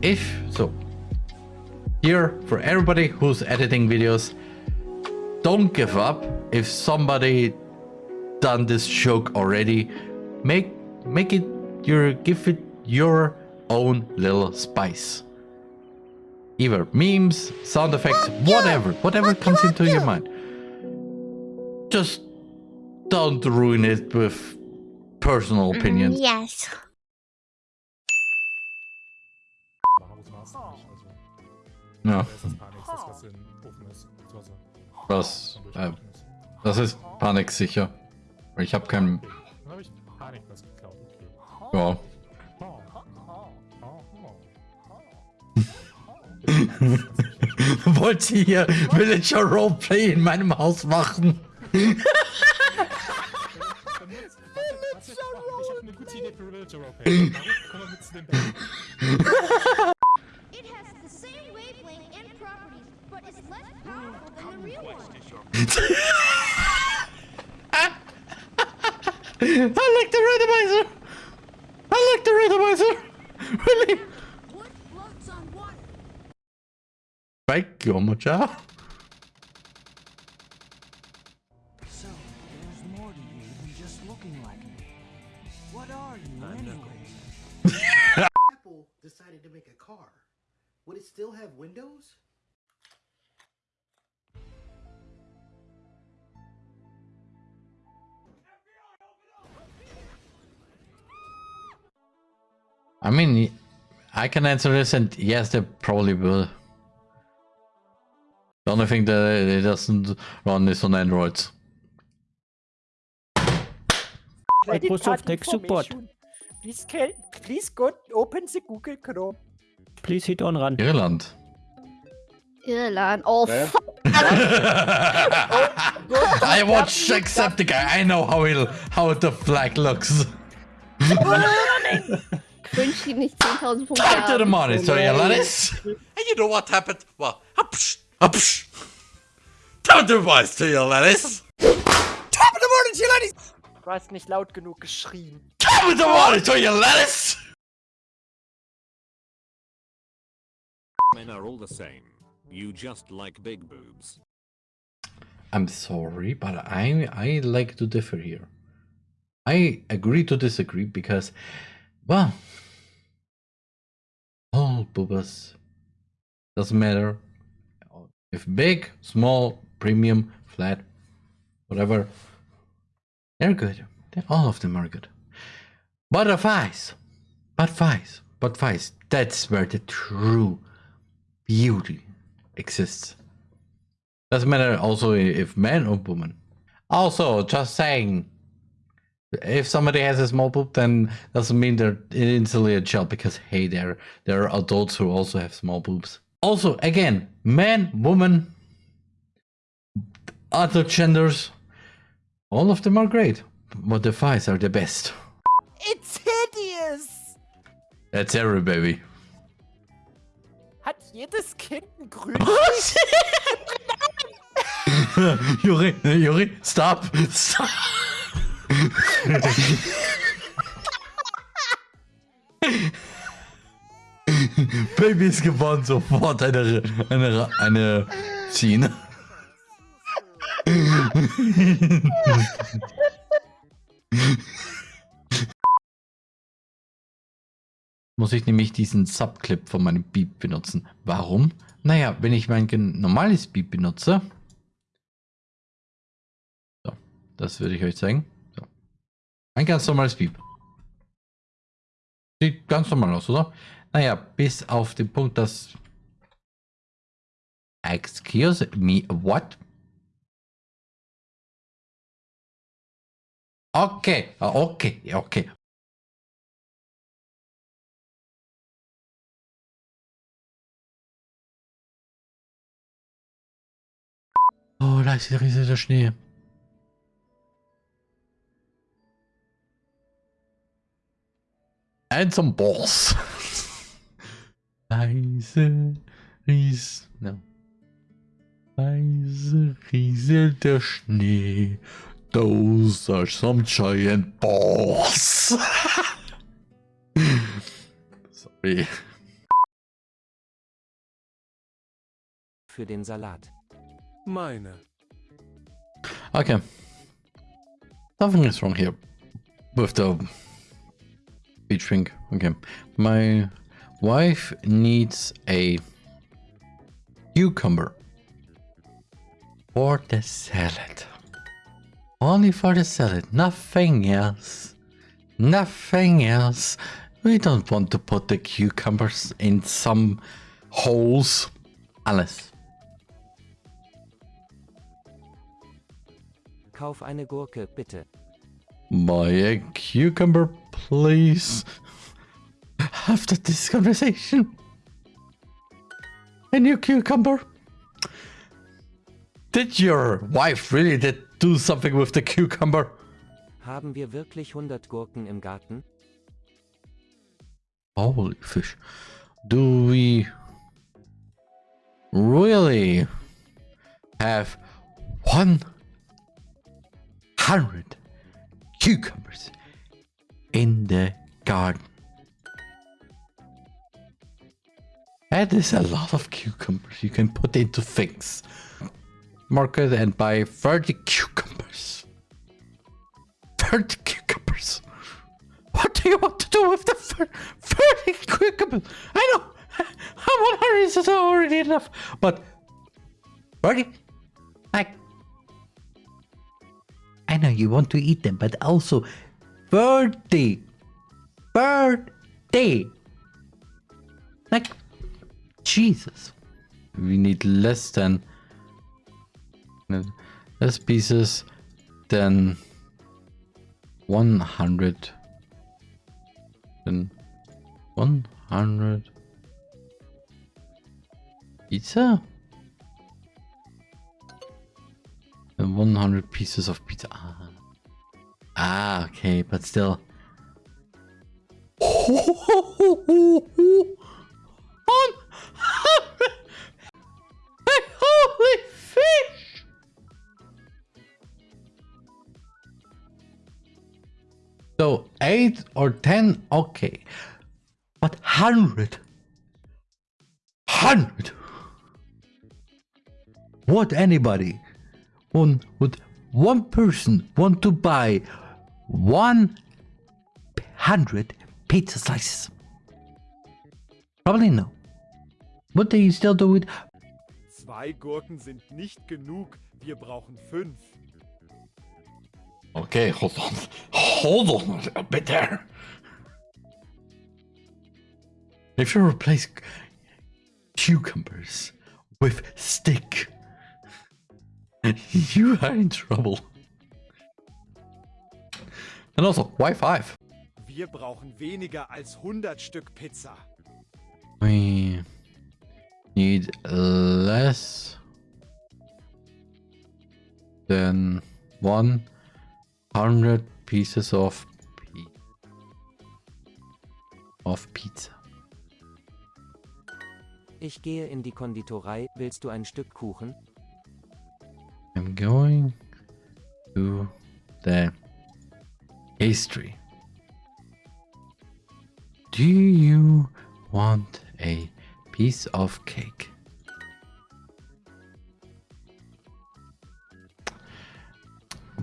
If so, here for everybody who's editing videos, don't give up. If somebody done this joke already, make make it your give it your own little spice. Either memes, sound effects, whatever, whatever comes into your mind. Just don't ruin it with personal mm-hmm. opinions. Yes. Ja, Das ist Panik, das was in Ofen ist. Das das, äh, das ist Panik sicher. Ich habe keinen. Dann habe ich Panik was geklaut. Okay. Ja. Oh. Oh. Oh. Wollt ihr hier Villager Roleplay in meinem Haus machen? Ich habe eine gute Idee für Villager Roleplay. Komm mal mit zu dem Bett. I like the randomizer! I like the randomizer! Really? Wood floats on water. Thank you, Mocha. So, there's more to you than just looking like me. What are you, anyway? Apple decided to make a car, would it still have windows? I mean, I can answer this and yes, they probably will. The only thing that it doesn't run is on Androids. Microsoft Tech Support. Please, can, please go open the Google Chrome. Please hit on run. Irland. Irland. Oh, fuck. Oh, I watch Acceptica. I know how it, how the flag looks. Wünsch ihm nicht 10.000 Punkte. Back to the haben. monitor, you lettuce. And you know what happened? Well, upsh, upsh. Down the voice to your lettuce. Du hast nicht laut genug geschrien. Come with the monitor, you lettuce. Men are all the same. You just like big boobs. I'm sorry, but I I like to differ here. I agree to disagree because, well, all boobas doesn't matter if big, small, premium, flat, whatever. They're good. They're, all of them are good. But the thighs, but thighs, but thighs. That's where the true beauty exists. Doesn't matter also if man or woman. Also, just saying, if somebody has a small boob, then doesn't mean they're instantly a child because hey, there there are adults who also have small boobs. Also, again, man, woman, other genders, all of them are great, but the thighs are the best. It's hideous! That's every baby. Hat jedes Kind ein grün? Oh, Juri, Juri, stop, stop. Baby ist gewonnen, sofort eine, eine, eine Schiene. Muss ich nämlich diesen Subclip von meinem Beep benutzen. Warum? Naja, wenn ich mein normales Beep benutze. So, das würde ich euch zeigen. Ein ganz normales Beep. Sieht ganz normal aus, oder? Naja, bis auf den Punkt, dass... Excuse me, what? Okay, okay, okay. Oh, da ist der riesige Schnee. And some balls. Leise ries... No. Leise rieselt der Schnee. Those are some giant balls. Sorry. für den Salat? Meine. Okay. Something is wrong here with the beach drink. Okay. My wife needs a cucumber for the salad. Only for the salad, nothing else. Nothing else. We don't want to put the cucumbers in some holes. Alles. Kauf eine Gurke, bitte. Buy a cucumber, please. After this conversation. A new cucumber. Did your wife really did do something with the cucumber? Haben wir wirklich 100 Gurken im Garten? Holy fish. Do we really have 100 cucumbers in the garden? That is a lot of cucumbers you can put into things. Market and buy 30 cucumbers. 30 cucumbers. What do you want to do with the 30 cucumbers? I know. 100 is already enough. But 30? I know you want to eat them, but also 30. 30. Like, Jesus. We need less than less pieces than 100 than 100 pizza 100 pieces of pizza. Ah, ah okay but still. Holy fish! So eight or ten, okay, but hundred, hundred. What anybody, one would one person want to buy one hundred pizza slices? Probably no. Would they still do it? Zwei Gurken sind nicht genug. Wir brauchen fünf. Okay, hold on. Hold on a bit there. If you replace cucumbers with stick, you are in trouble. And also, why five? Wir brauchen weniger als 100 Stück Pizza. We need less than 100 pieces of of pizza. Ich gehe in die Konditorei. Willst du ein Stück Kuchen? I'm going to the pastry. Do you want a piece of cake?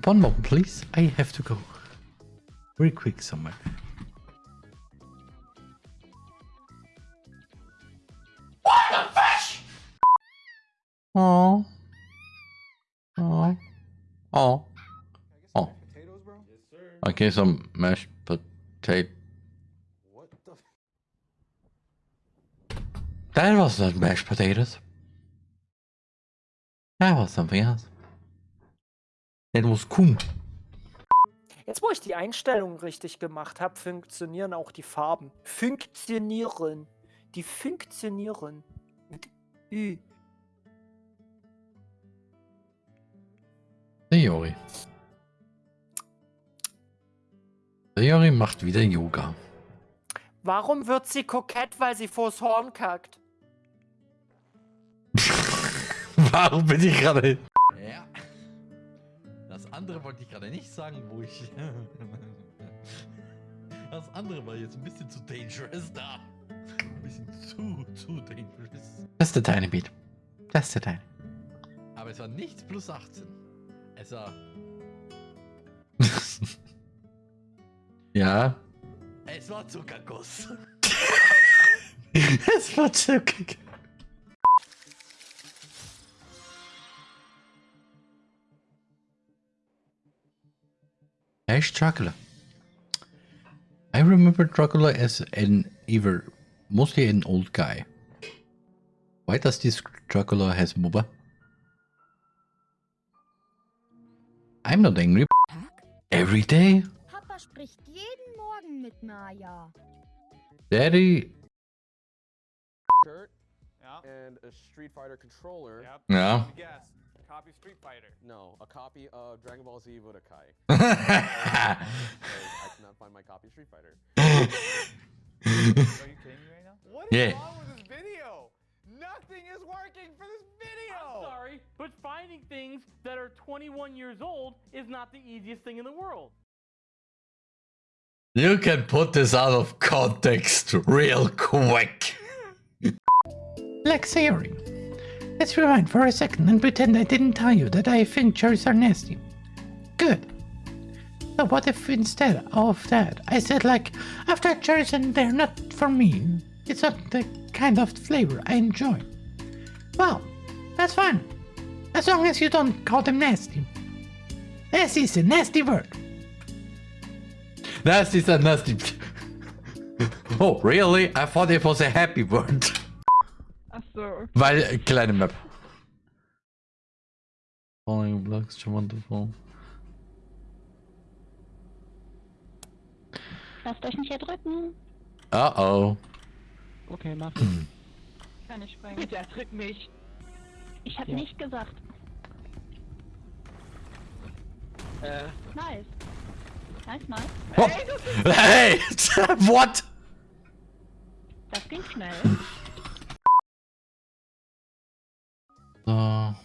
One moment, please. I have to go very quick somewhere. Okay, some mashed potato. That was not mashed potatoes. That was something else. That was Kuhn. Jetzt, wo ich die Einstellungen richtig gemacht habe, funktionieren auch die Farben. Funktionieren. Die funktionieren. Mit Ü. Theory. Theory macht wieder Yoga. Warum wird sie kokett, weil sie vors Horn kackt? Warum bin ich gerade... Ja. Das andere wollte ich gerade nicht sagen, wo ich... Das andere war jetzt ein bisschen zu dangerous da. Ein bisschen zu, zu dangerous. Just a tiny bit. Testdatei. Aber es war nicht plus 18. Es war. ja. Es war Zuckerguss. es war Zuckerguss. Ash Dracula. I remember Dracula as an either mostly an old guy. Why does this Dracula has MOBA? I'm not angry. Every day? Papa spricht jeden Morgen mit Maya. Daddy. shirt Ja. and a Street Fighter controller. Yep. Yeah. Guess. Copy Street Fighter. No, a copy of Dragon Ball Z Budokai. I cannot find my copy of Street Fighter. Are you kidding me right now? What Yeah. wrong with this video? Nothing is working for this video. Sorry, but finding things that are 21 years old is not the easiest thing in the world. You can put this out of context real quick. Black Theory. Let's rewind for a second and pretend I didn't tell you that I think cherries are nasty. Good. So what if instead of that I said like, I've tried cherries and they're not for me. It's not the kind of flavor I enjoy. Well, that's fine. As long as you don't call them nasty. Nasty is a nasty word. Nasty is a nasty. oh, really? I thought it was a happy word. Ach so. Weil, kleine Map. Falling blocks, schon wonderful. Lasst euch nicht erdrücken. Uh oh. Okay, mach. Kann ich springen. Bitte erdrück mich. Ich hab Ja. nicht gesagt. Äh, Nice. Nice, nice. Oh. Hey! What? Das ging schnell. So.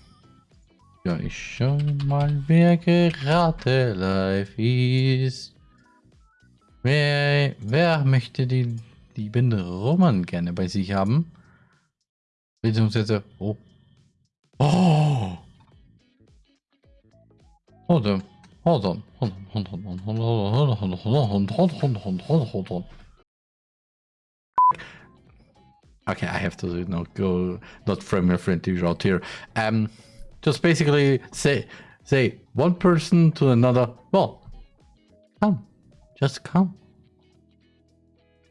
Ja, ich schau mal, wer gerade live ist. Wer, wer möchte die lieben Roman gerne bei sich haben? Beziehungsweise, oh. Oh! Hold on, hold on, Okay, I have to you know go not frame your friendly route here. Um, just basically say say one person to another. Well, come, just come.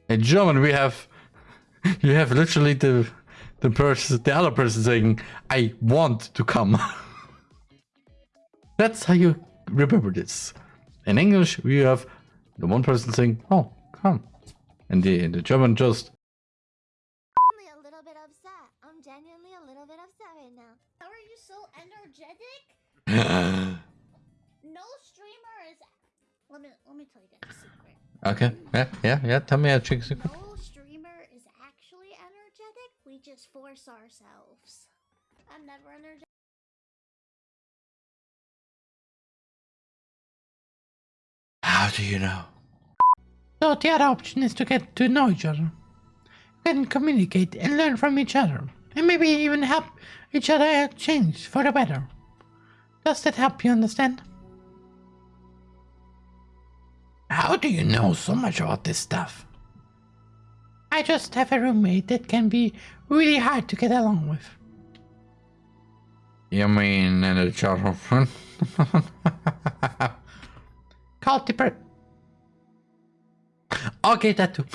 In German, we have you have literally the the person the other person saying I want to come. That's how you remember this. In English, we have the one person saying, "Oh, come," and the the German just Only a little bit upset. I'm genuinely a little bit upset right now. How are you so energetic? No streamer is. Let me let me tell you guys a secret. okay. Yeah, yeah, yeah. Tell me a trick secret. No streamer is actually energetic. We just force ourselves. I'm never energetic. How do you know? So the other option is to get to know each other. You can communicate and learn from each other. And maybe even help each other change for the better. Does that help you understand? How do you know so much about this stuff? I just have a roommate that can be really hard to get along with. You mean in a childhood friend? Called the per- Okay, that too.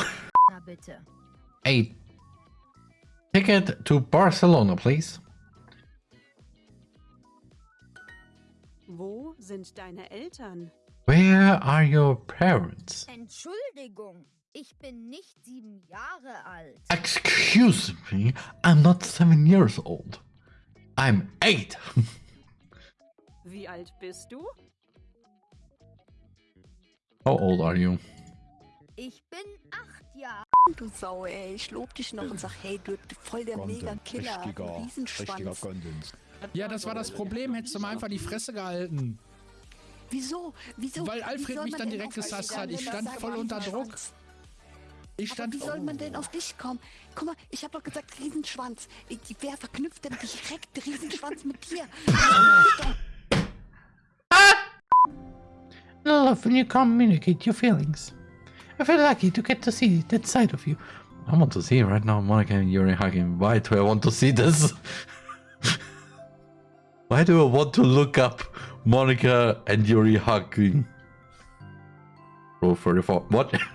Na bitte. A ticket to Barcelona, please. Wo sind deine Eltern? Where are your parents? Entschuldigung, ich bin nicht sieben Jahre alt. Excuse me, I'm not seven years old. I'm eight. Wie alt bist du? How old are you? Ich bin acht Jahre. Du Sau, ey. Ich lob dich noch und sag, hey, du bist voll der Mega-Killer. Riesenschwanz. Ja, das war das Problem. Hättest du mal einfach die Fresse gehalten. Wieso? Wieso? Weil Alfred mich dann direkt gesasst hat. Ich stand voll unter Druck. Ich Aber wie soll man denn auf dich kommen? Guck mal, ich habe doch gesagt Riesenschwanz. Ich, wer verknüpft denn direkt Riesenschwanz mit dir? I love when you communicate your feelings. I feel lucky to get to see that side of you. I want to see it right now, Monica and Yuri hugging. Why do I want to see this? Why do I want to look up Monica and Yuri hugging? Row 34. What?